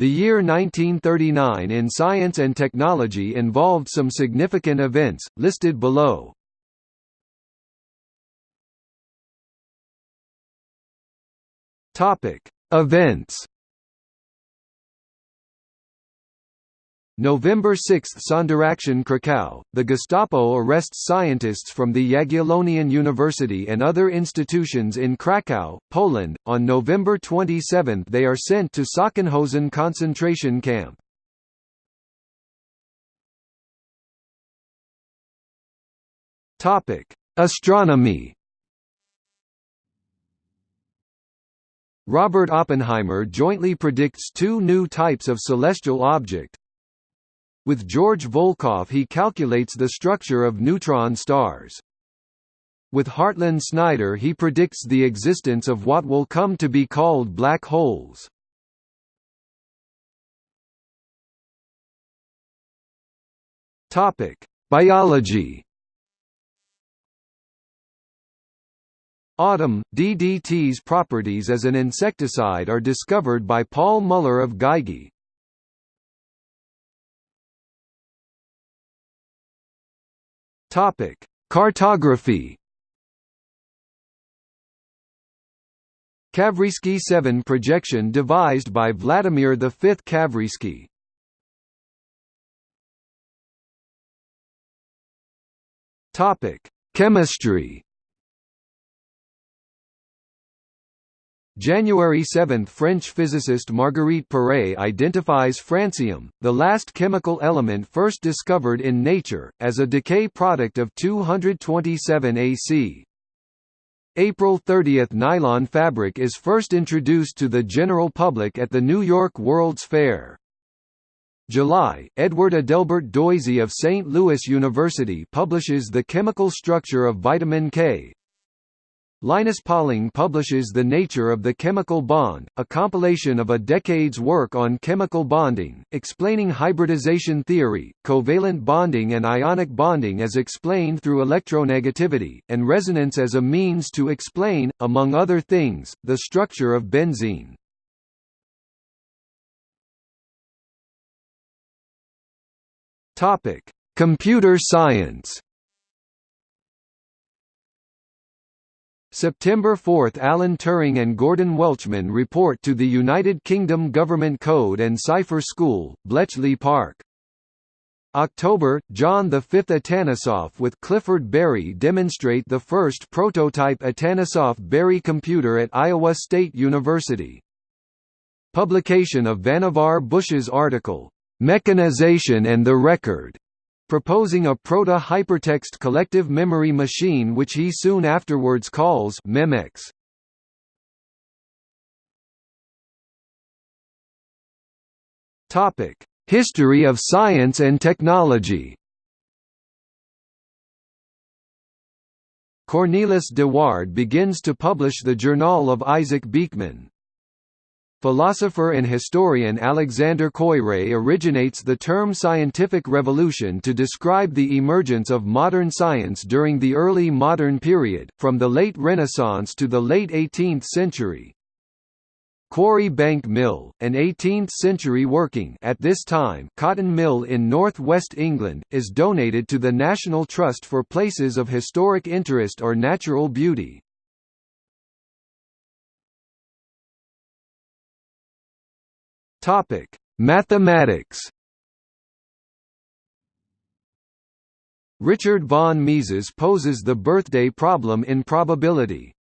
The year 1939 in science and technology involved some significant events, listed below. Events November 6 – Sonderaktion Krakow, the Gestapo arrests scientists from the Jagiellonian University and other institutions in Krakow, Poland. On November 27 they are sent to Sachsenhausen concentration camp. Astronomy Robert Oppenheimer jointly predicts two new types of celestial object, with George Volkoff he calculates the structure of neutron stars. With Hartland Snyder he predicts the existence of what will come to be called black holes. Biology Autumn, DDT's properties as an insecticide are discovered by Paul Muller of Geigy. Topic: Cartography. Kavrayskiy 7 projection devised by Vladimir V Kavrayskiy. Topic: Chemistry. January 7 – French physicist Marguerite Perey identifies francium, the last chemical element first discovered in nature, as a decay product of 227 AC. April 30 – Nylon fabric is first introduced to the general public at the New York World's Fair. July, Edward Adelbert Doisy of St. Louis University publishes The Chemical Structure of Vitamin K, Linus Pauling publishes The Nature of the Chemical Bond, a compilation of a decade's work on chemical bonding, explaining hybridization theory, covalent bonding and ionic bonding as explained through electronegativity, and resonance as a means to explain, among other things, the structure of benzene. Computer science September 4 – Alan Turing and Gordon Welchman report to the United Kingdom Government Code and Cipher School, Bletchley Park. October – John V Atanasoff with Clifford Berry demonstrate the first prototype Atanasoff-Berry computer at Iowa State University. Publication of Vannevar Bush's article, "'Mechanization and the Record' proposing a proto-hypertext collective memory machine which he soon afterwards calls Memex. Topic: History of science and technology. Cornelis de Waard begins to publish the Journal of Isaac Beeckman. Philosopher and historian Alexander Koyré originates the term scientific revolution to describe the emergence of modern science during the early modern period, from the late Renaissance to the late 18th century. Quarry Bank Mill, an 18th-century working at this time cotton mill in north-west England, is donated to the National Trust for Places of Historic Interest or Natural Beauty. Topic: Mathematics. Richard von Mises poses the birthday problem in probability.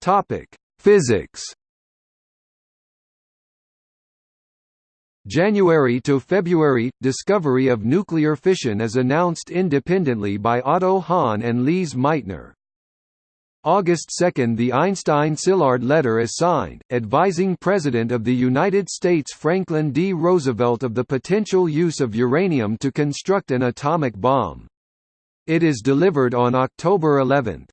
Topic: Physics. January to February – Discovery of nuclear fission is announced independently by Otto Hahn and Lise Meitner. August 2 – The Einstein-Szilard letter is signed, advising President of the United States Franklin D. Roosevelt of the potential use of uranium to construct an atomic bomb. It is delivered on October 11.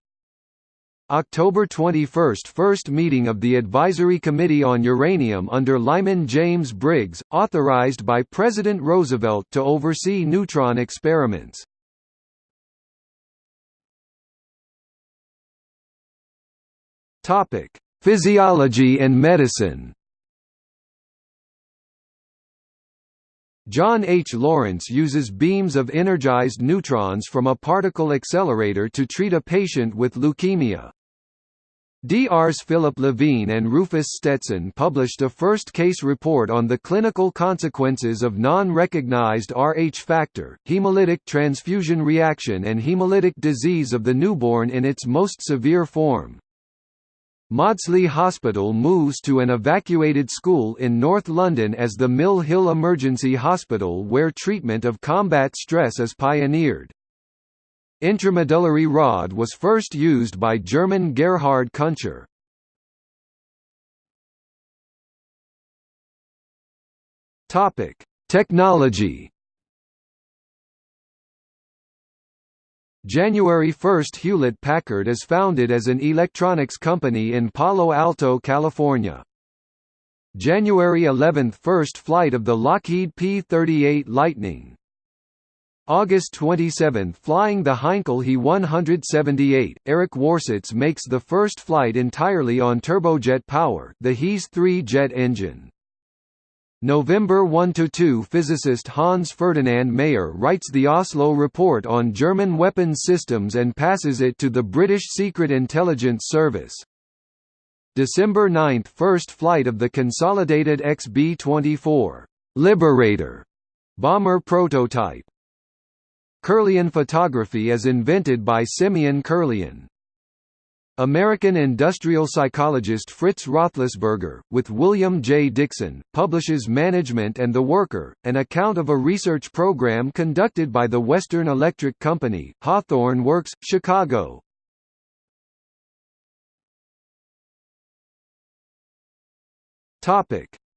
October 21 – First meeting of the Advisory Committee on Uranium under Lyman James Briggs, authorized by President Roosevelt to oversee neutron experiments. Topic: Physiology and medicine. John H. Lawrence uses beams of energized neutrons from a particle accelerator to treat a patient with leukemia. Drs. Philip Levine and Rufus Stetson published a first case report on the clinical consequences of non-recognized Rh factor, hemolytic transfusion reaction and hemolytic disease of the newborn in its most severe form. Maudsley Hospital moves to an evacuated school in North London as the Mill Hill Emergency Hospital where treatment of combat stress is pioneered. Intramedullary rod was first used by German Gerhard Kuntscher. Technology January 1 Hewlett-Packard is founded as an electronics company in Palo Alto, California. January 11 – First flight of the Lockheed P-38 Lightning. August 27 – Flying the Heinkel He-178, Eric Warsitz makes the first flight entirely on turbojet power the HeS 3 jet engine. November 1–2 physicist Hans Ferdinand Mayer writes the Oslo Report on German weapons systems and passes it to the British Secret Intelligence Service. December 9 – First flight of the consolidated XB-24 Liberator bomber prototype. Kirlian photography is invented by Simeon Kirlian. American industrial psychologist Fritz Roethlisberger, with William J. Dickson, publishes Management and the Worker, an account of a research program conducted by the Western Electric Company, Hawthorne Works, Chicago.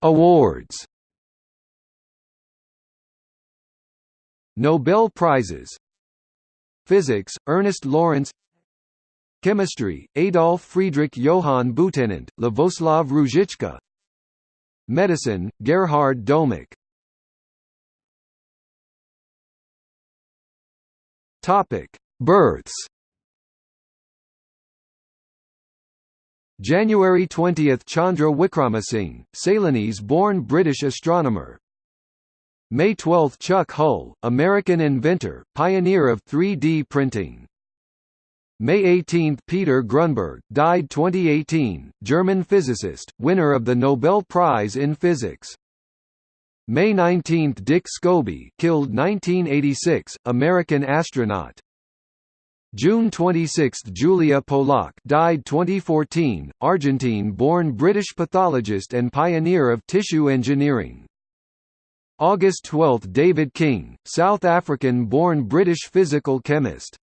Awards Nobel Prizes Physics, Ernest Lawrence Chemistry, Adolf Friedrich Johann Butenandt, Lavoslav Ruzicka Medicine, Gerhard Topic: Births. January 20, Chandra Wickramasinghe, Ceylonese-born British astronomer. May 12, Chuck Hull, American inventor, pioneer of 3D printing. May 18 – Peter Grunberg, died 2018, German physicist, winner of the Nobel Prize in Physics. May 19 – Dick Scobie killed 1986, American astronaut. June 26 – Julia Polak died 2014, Argentine-born British pathologist and pioneer of tissue engineering. August 12 – David King, South African-born British physical chemist.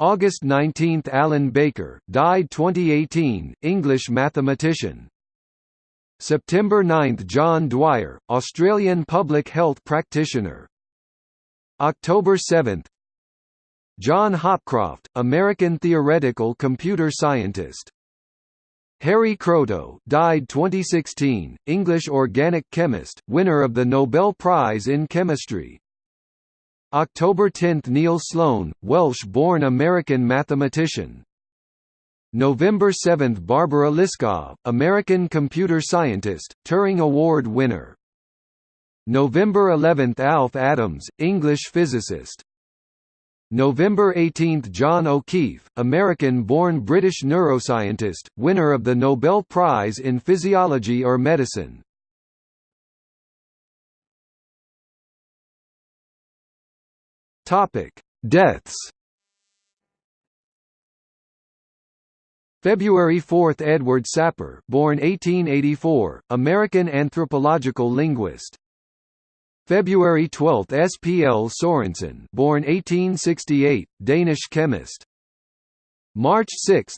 August 19 – Alan Baker, died 2018, English mathematician. September 9 – John Dwyer, Australian public health practitioner. October 7 John Hopcroft, American theoretical computer scientist. Harry Kroto, died 2016, English organic chemist, winner of the Nobel Prize in Chemistry. October 10 – Neil Sloane, Welsh-born American mathematician. November 7 – Barbara Liskov, American computer scientist, Turing Award winner. November 11 – Alf Adams, English physicist. November 18 – John O'Keefe, American-born British neuroscientist, winner of the Nobel Prize in Physiology or Medicine. Topic: Deaths. February 4 – Edward Sapir born 1884, American anthropological linguist. February 12 – S. P. L. Sorensen born 1868, Danish chemist. March 6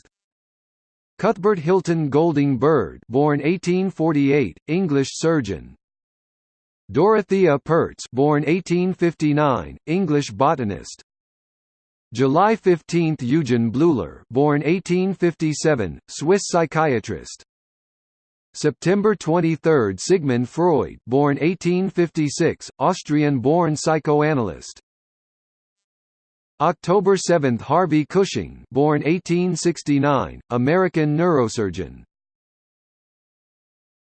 Cuthbert Hilton Golding Bird born 1848, English surgeon. Dorothea Pertz born 1859, English botanist. July 15 – Eugen Bleuler born 1857, Swiss psychiatrist. September 23 – Sigmund Freud born 1856, Austrian-born psychoanalyst. October 7 – Harvey Cushing born 1869, American neurosurgeon